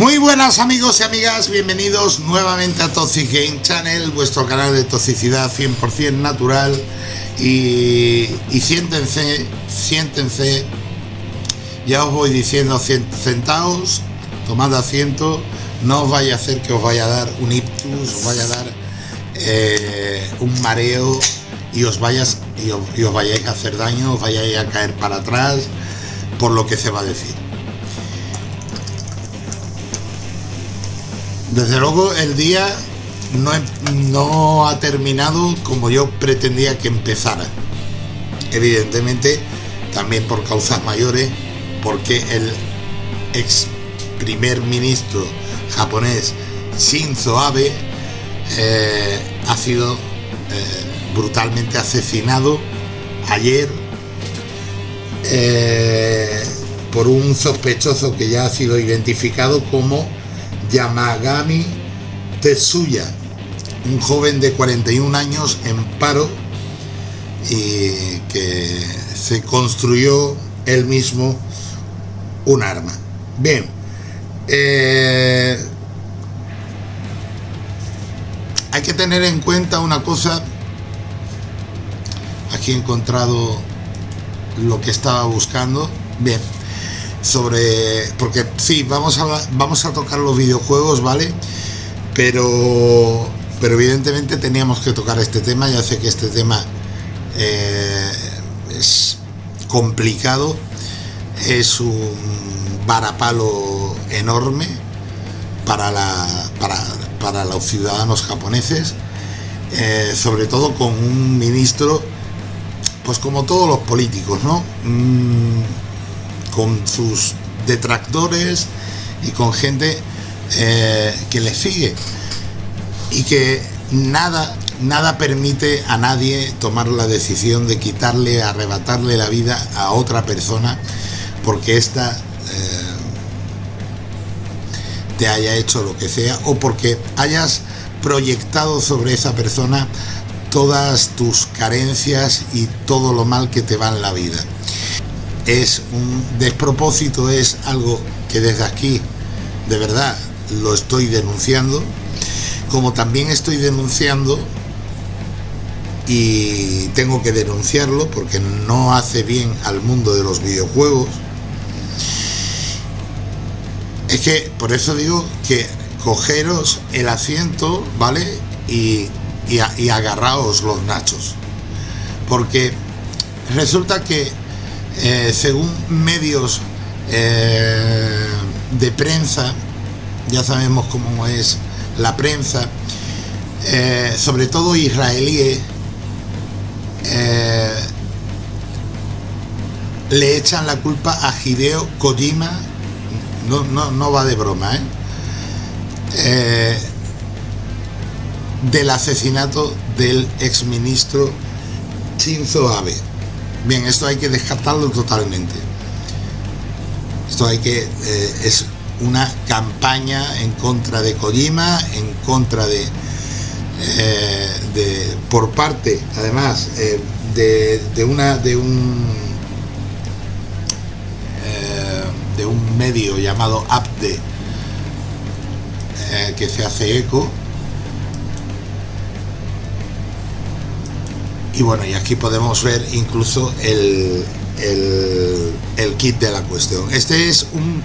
Muy buenas amigos y amigas, bienvenidos nuevamente a Toxic Game Channel, vuestro canal de toxicidad 100% natural. Y, siéntense, siéntense, ya os voy diciendo, sentaos, tomad asiento, no os vaya a hacer que os vaya a dar un ictus, os vaya a dar eh, un mareo y os y os, y os vayáis a hacer daño, os vayáis a caer para atrás por lo que se va a decir. Desde luego el día no, no, ha terminado como yo pretendía que empezara. Evidentemente, también por causas mayores, porque el ex primer ministro japonés Shinzo Abe eh, ha sido eh, brutalmente asesinado ayer eh, por un sospechoso que ya ha sido identificado como Yamagami Tetsuya, un joven de 41 años en paro y que se construyó él mismo un arma. Bien, eh, hay que tener en cuenta una cosa. Aquí he encontrado lo que estaba buscando. Bien, sobre porque sí vamos a vamos a tocar los videojuegos vale pero pero evidentemente teníamos que tocar este tema ya sé que este tema eh, es complicado es un varapalo enorme para la para, para los ciudadanos japoneses eh, sobre todo con un ministro pues como todos los políticos no mm, con sus detractores y con gente eh, que le sigue. Y que nada nada permite a nadie tomar la decisión de quitarle, arrebatarle la vida a otra persona porque ésta eh, te haya hecho lo que sea o porque hayas proyectado sobre esa persona todas tus carencias y todo lo mal que te va en la vida es un despropósito, es algo que desde aquí de verdad lo estoy denunciando, como también estoy denunciando y tengo que denunciarlo porque no hace bien al mundo de los videojuegos. Es que por eso digo que cogeros el asiento, ¿vale? Y, y, agarraos los nachos. Porque resulta que eh, según medios eh, de prensa, ya sabemos cómo es la prensa, eh, sobre todo israelí, le echan la culpa a Hideo Kojima, no, no, no va de broma, del asesinato del exministro Shinzo Abe. Bien, esto hay que descartarlo totalmente. Esto hay que... Eh, es una campaña en contra de Kojima, en contra de... Eh, de por parte, además, eh, de, de, una... de un... de un medio llamado APDE que se hace eco y bueno y aquí podemos ver incluso el, el, kit de la cuestión. Este es un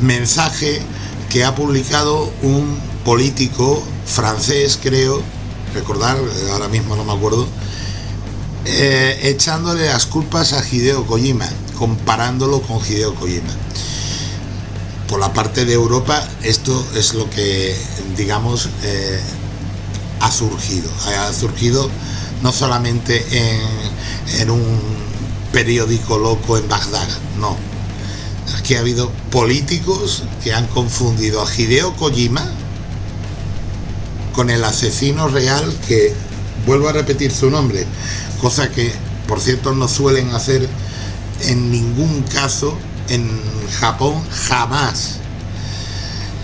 mensaje que ha publicado un político francés creo recordar ahora mismo no me acuerdo eh, echándole las culpas a Hideo Kojima comparándolo con Hideo Kojima. Por la parte de Europa esto es lo que digamos eh, ha surgido. Ha surgido no solamente en, un periódico loco en Bagdad, no. Aquí ha habido políticos que han confundido a Hideo Kojima con el asesino real que, vuelvo a repetir su nombre, cosa que por cierto no suelen hacer en ningún caso en Japón jamás.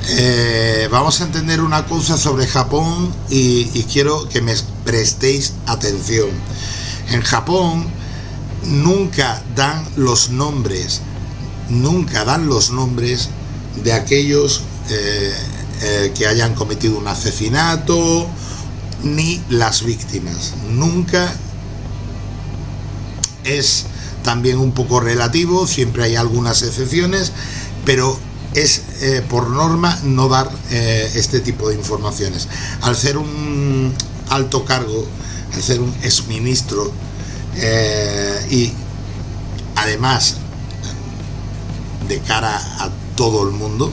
Eh, vamos a entender una cosa sobre Japón y, y quiero que me prestéis atención. En Japón nunca dan los nombres, nunca dan los nombres de aquellos eh, eh, que hayan cometido un asesinato, ni las víctimas. Nunca es también un poco relativo, siempre hay algunas excepciones, pero es eh, por norma no dar este tipo de informaciones. Al ser un alto cargo, al ser un exministro y además de cara a todo el mundo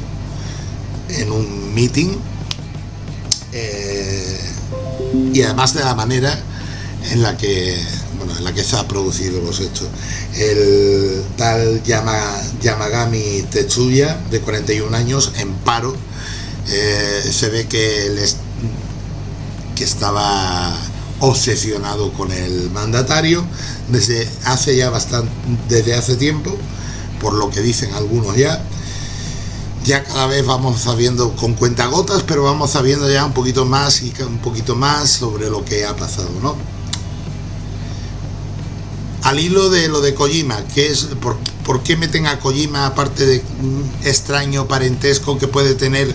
en un meeting eh, y además de la manera en la que bueno, en la que se ha producido los hechos. El tal Yamagami Tetsuya, de 41 años, en paro, eh, se ve que, él que estaba obsesionado con el mandatario desde hace ya bastante, desde hace tiempo, por lo que dicen algunos ya, ya cada vez vamos sabiendo con cuentagotas, pero vamos sabiendo ya un poquito más y un poquito más sobre lo que ha pasado, ¿no? Al hilo de lo de Kojima, que es por, qué meten a Kojima aparte de un extraño parentesco que puede tener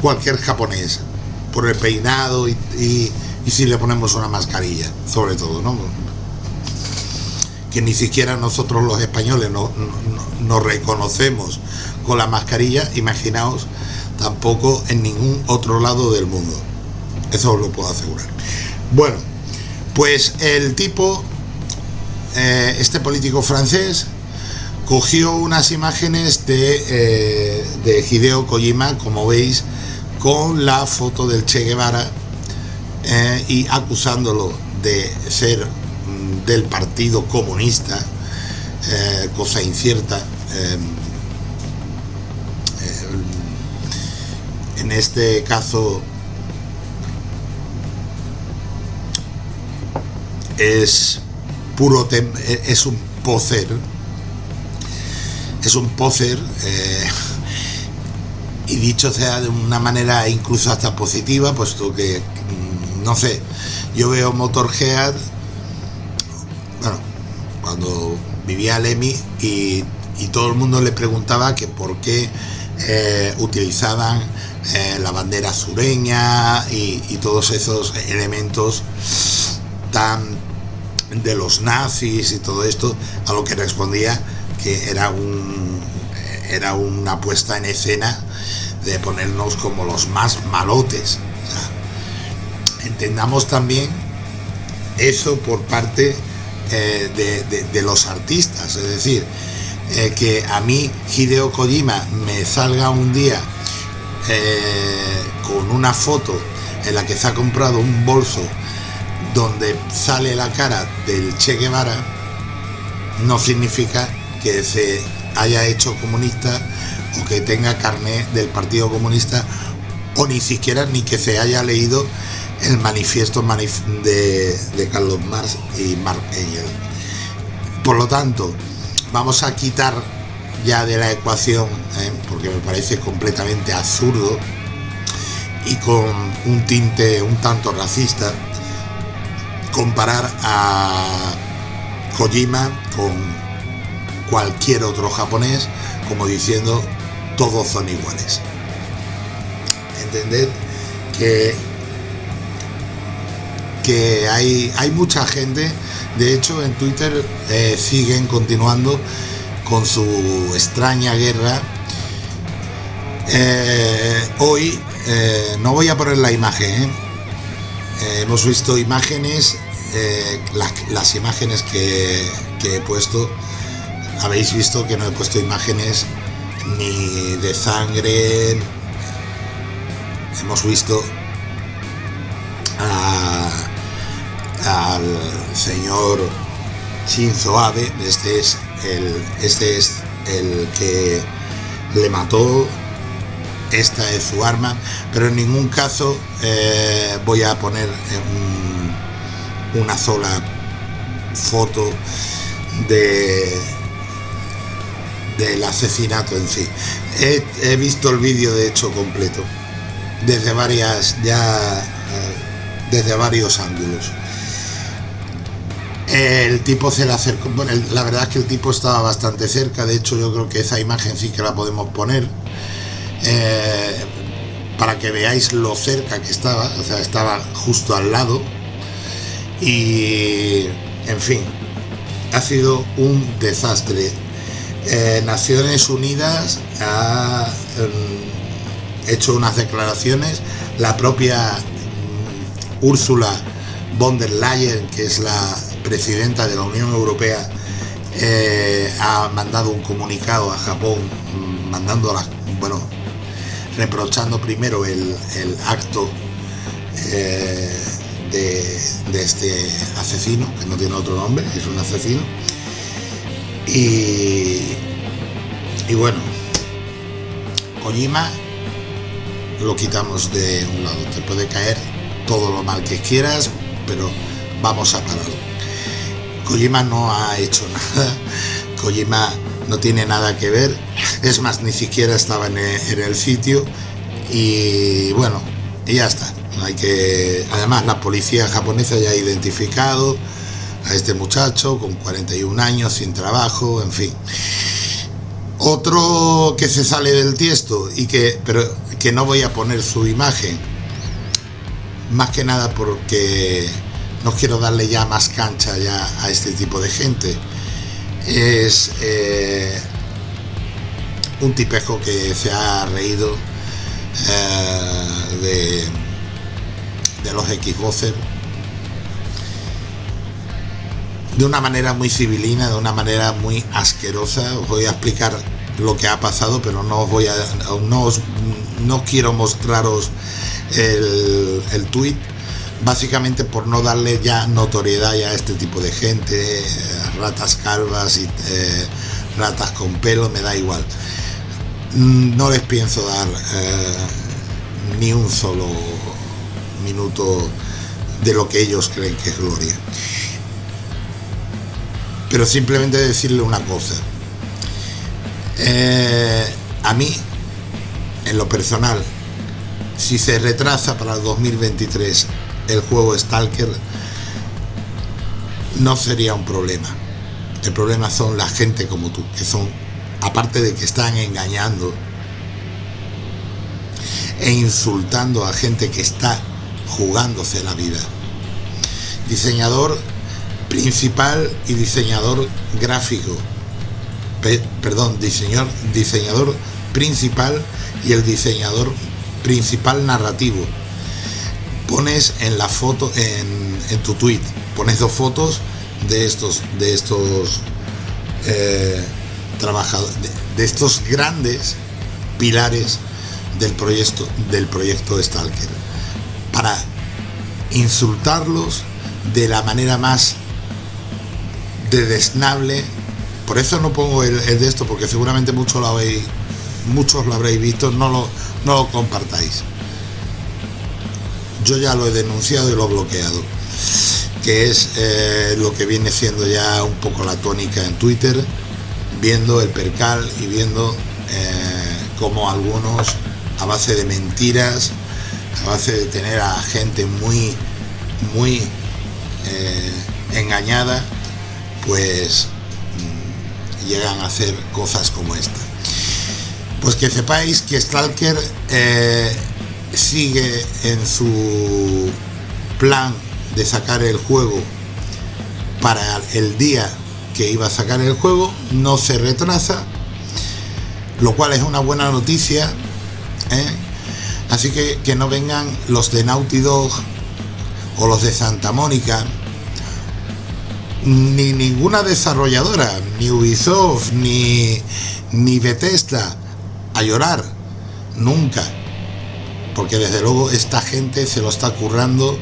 cualquier japonés? Por el peinado y, si le ponemos una mascarilla, sobre todo, ¿no? Que ni siquiera nosotros los españoles no, no reconocemos con la mascarilla, imaginaos, tampoco en ningún otro lado del mundo. Eso os lo puedo asegurar. Bueno, pues el tipo, eh, este político francés, cogió unas imágenes de, eh, de Hideo Kojima, como veis, con la foto del Che Guevara eh, y acusándolo de ser mm, del Partido Comunista, cosa incierta, en este caso es puro es un poser es un poser eh, y dicho sea de una manera incluso hasta positiva puesto que mm, no sé yo veo Motorhead bueno cuando vivía Lemmy y, y todo el mundo le preguntaba que por qué eh, utilizaban eh, la bandera sureña y, todos esos elementos tan de los nazis y todo esto, a lo que respondía que era un era una puesta en escena de ponernos como los más malotes. entendamos también eso por parte eh, de, los artistas, es decir, eh, que a mí Hideo Kojima me salga un día eh, con una foto en la que se ha comprado un bolso donde sale la cara del Che Guevara, no significa que se haya hecho comunista o que tenga carné del Partido Comunista o ni siquiera ni que se haya leído el manifiesto de, Carlos Marx y Mark. Por lo tanto, vamos a quitar ya de la ecuación, ¿eh? porque me parece completamente absurdo y con un tinte un tanto racista, comparar a Kojima con cualquier otro japonés, como diciendo todos son iguales. Entended que, que hay, hay mucha gente, de hecho en Twitter eh, siguen continuando con su extraña guerra. Eh, hoy eh, no voy a poner la imagen, hemos visto imágenes, las imágenes que, que he puesto, habéis visto que no he puesto imágenes ni de sangre, hemos visto al señor Shinzo Abe, este es el, este es el que le mató, esta es su arma, pero en ningún caso eh, voy a poner una sola foto de del asesinato en sí. He, visto el vídeo de hecho completo, desde varias, ya, eh, desde varios ángulos el tipo se le acercó, bueno, la verdad es que el tipo estaba bastante cerca, de hecho yo creo que esa imagen sí que la podemos poner. eh, para que veáis lo cerca que estaba, o sea, estaba justo al lado. Y, en fin, ha sido un desastre. Eh, Naciones Unidas ha em, hecho unas declaraciones, la propia mm, Úrsula von der Leyen, que es la presidenta de la Unión Europea, eh, ha mandado un comunicado a Japón, mm, mandando las, bueno, reprochando primero el, acto eh, de, este asesino, que no tiene otro nombre, es un asesino. Y, y bueno, Kojima lo quitamos de un lado. Te puede caer todo lo mal que quieras, pero vamos a parar. Kojima no ha hecho nada. Kojima no tiene nada que ver. Es más, ni siquiera estaba en el, sitio. Y bueno, y ya está. Hay que. Además, la policía japonesa ya ha identificado a este muchacho con 41 años, sin trabajo, en fin. Otro que se sale del tiesto y que, pero que no voy a poner su imagen, más que nada porque no quiero darle ya más cancha ya a este tipo de gente es eh, un tipejo que se ha reído eh, de, los Xboxers de una manera muy civilina, de una manera muy asquerosa. Os voy a explicar lo que ha pasado, pero no os voy a, no, no quiero mostraros el, el tweet básicamente por no darle ya notoriedad a este tipo de gente, eh, ratas calvas y eh, ratas con pelo, me da igual. Mm, no les pienso dar eh, ni un solo minuto de lo que ellos creen que es gloria. Pero simplemente decirle una cosa. a mí, en lo personal, si se retrasa para el 2023 el juego Stalker no sería un problema. El problema son la gente como tú, que son, aparte de que están engañando e insultando a gente que está jugándose la vida. Diseñador principal y diseñador gráfico. perdón, diseñador, diseñador principal y el diseñador principal narrativo pones en la foto, en, tu tweet, pones dos fotos de estos, de estos eh, trabajadores, de, estos grandes pilares del proyecto, del proyecto Stalker, para insultarlos de la manera más desnable. Por eso no pongo el, de esto, porque seguramente muchos lo habéis, muchos lo habréis visto, no lo, no lo compartáis yo ya lo he denunciado y lo he bloqueado, que es eh, lo que viene siendo ya un poco la tónica en Twitter, viendo el percal y viendo eh, cómo algunos, a base de mentiras, a base de tener a gente muy, muy eh, engañada, pues mm, llegan a hacer cosas como esta. Pues que sepáis que Stalker sigue en su plan de sacar el juego para el día que iba a sacar el juego, no se retrasa, lo cual es una buena noticia. ¿eh? Así que que no vengan los de Naughty Dog o los de Santa Mónica, ni ninguna desarrolladora, ni Ubisoft, ni, ni Bethesda, a llorar, nunca porque desde luego esta gente se lo está currando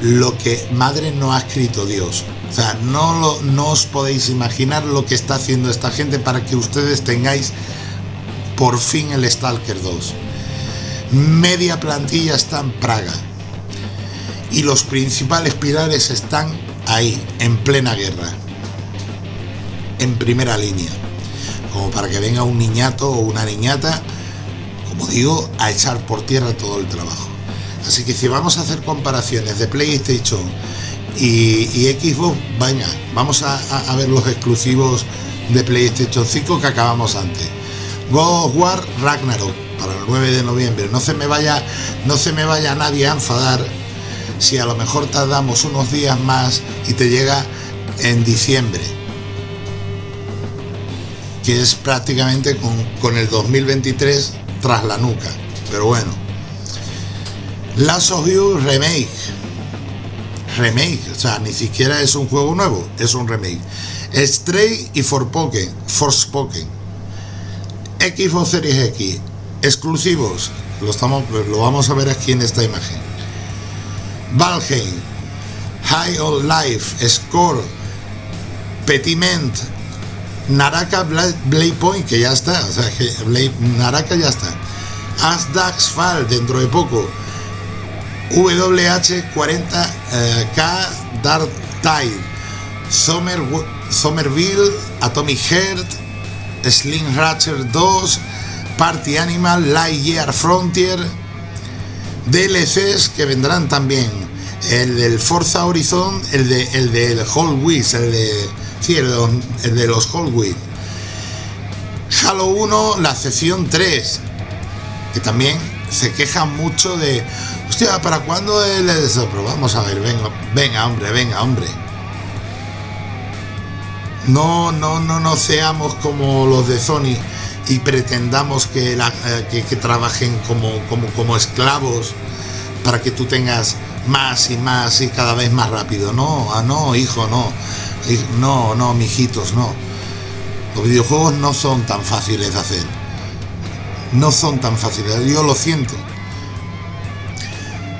lo que madre no ha escrito Dios. O sea, no, lo, no os podéis imaginar lo que está haciendo esta gente para que ustedes tengáis por fin el Stalker 2. Media plantilla está en Praga. Y los principales pilares están ahí, en plena guerra. En primera línea. Como para que venga un niñato o una niñata como digo, a echar por tierra todo el trabajo. Así que si vamos a hacer comparaciones de PlayStation y, Xbox, venga, vamos a, ver los exclusivos de PlayStation 5 que acabamos antes. God of War Ragnarok para el 9 de noviembre. No se me vaya, no se me vaya nadie a enfadar si a lo mejor tardamos unos días más y te llega en diciembre. Que es prácticamente con, con el 2023 tras la nuca. Pero bueno. Last of You Remake. Remake, o sea, ni siquiera es un juego nuevo, es un remake. Stray y Forspoken, Forspoken. Xbox Series X, exclusivos, lo, estamos, lo vamos a ver aquí en esta imagen. Valheim, High on Life, Score, Petiment, Naraka Blade Point, que ya está, o sea, que Naraka ya está. Asdax Fall dentro de poco. WH40K Dark Tide. Summer, Somerville, Atomic Heart, Slim Ratcher 2, Party Animal, Lightyear Frontier, DLCs que vendrán también. El del Forza Horizon, el de el del Whole Wheels, el de sí, el de, los Whole Wheels. Halo 1, la sesión 3, que también se queja mucho de, hostia, ¿para cuándo el Pero vamos a ver, venga, venga, hombre, venga, hombre. No, no, no, no seamos como los de Sony y pretendamos que, la, eh, que, trabajen como, como, como esclavos para que tú tengas más y más y cada vez más rápido. No, ah, no, hijo, no. No, no, mijitos, no. Los videojuegos no son tan fáciles de hacer. No son tan fáciles, yo lo siento.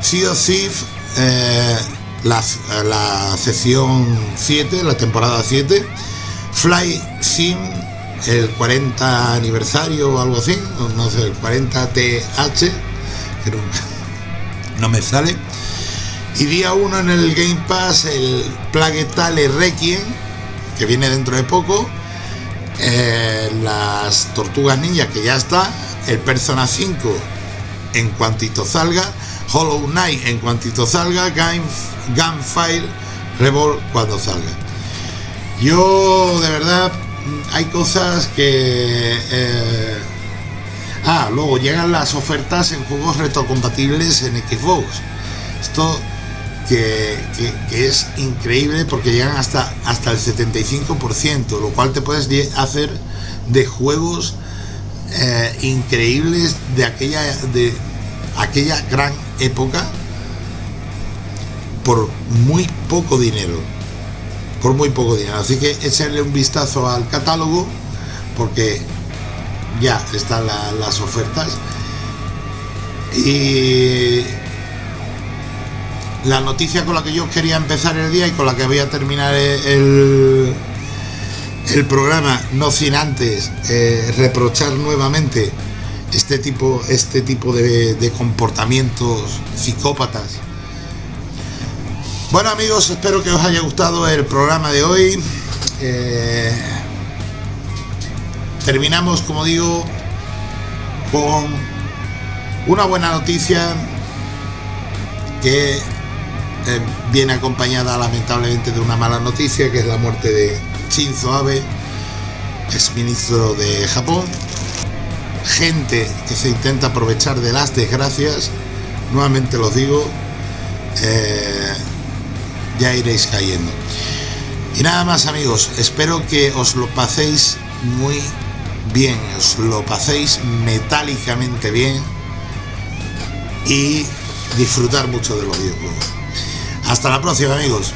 Sea of eh, la, la sesión 7, la temporada 7. Fly Sim el 40 aniversario o algo así, no sé, el 40 TH, que no me sale. Y día 1 en el Game Pass el Plague Tale Requiem, que viene dentro de poco. Eh, las Tortugas Ninja, que ya está. El Persona 5 en cuantito salga. Hollow Knight en cuantito salga. Gunfire Revolt cuando salga. Yo de verdad hay cosas que... Eh, ah, luego llegan las ofertas en juegos retrocompatibles en Xbox. Esto que, es increíble porque llegan hasta, hasta el 75%, lo cual te puedes hacer de juegos eh, increíbles de aquella, de aquella gran época por muy poco dinero por muy poco dinero. Así que echarle un vistazo al catálogo porque ya están las ofertas. Y la noticia con la que yo quería empezar el día y con la que voy a terminar el, el programa, no sin antes eh, reprochar nuevamente este tipo, este tipo de comportamientos psicópatas bueno amigos, espero que os haya gustado el programa de hoy. Eh, terminamos, como digo, con una buena noticia que eh, viene acompañada lamentablemente de una mala noticia, que es la muerte de Shinzo Abe, ex ministro de Japón. Gente que se intenta aprovechar de las desgracias, nuevamente los digo, eh, ya iréis cayendo. Y nada más amigos, espero que os lo paséis muy bien, os lo paséis metálicamente bien y disfrutar mucho de los videojuegos. Hasta la próxima amigos.